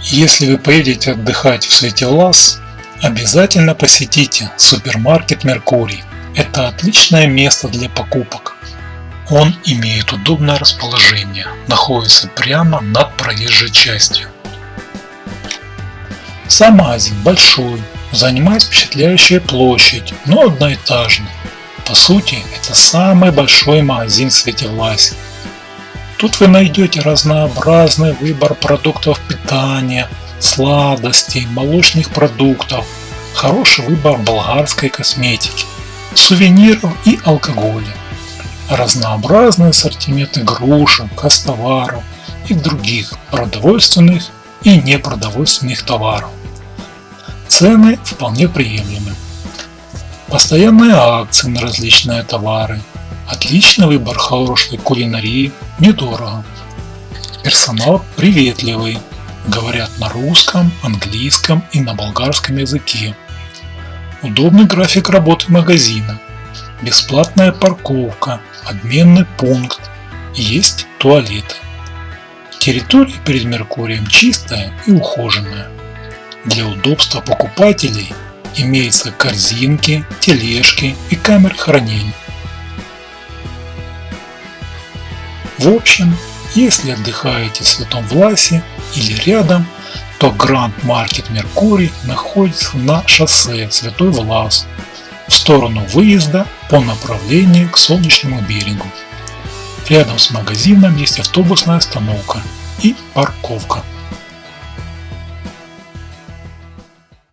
Если вы поедете отдыхать в Светелас, обязательно посетите супермаркет Меркурий. Это отличное место для покупок. Он имеет удобное расположение, находится прямо над проезжей частью. Сам магазин большой, занимает впечатляющая площадь, но одноэтажный. По сути, это самый большой магазин в Светевласе. Тут вы найдете разнообразный выбор продуктов питания, сладостей, молочных продуктов, хороший выбор болгарской косметики, сувениров и алкоголя, разнообразный ассортимент игрушек, костоваров и других продовольственных и непродовольственных товаров. Цены вполне приемлемы. Постоянные акции на различные товары, отличный выбор хорошей кулинарии недорого. Персонал приветливый, говорят на русском, английском и на болгарском языке. Удобный график работы магазина, бесплатная парковка, обменный пункт, есть туалеты. Территория перед Меркурием чистая и ухоженная. Для удобства покупателей имеются корзинки, тележки и камеры хранения. В общем, если отдыхаете в Святом Власе или рядом, то Гранд Маркет Меркурий находится на шоссе Святой Влас в сторону выезда по направлению к Солнечному берегу. Рядом с магазином есть автобусная остановка и парковка.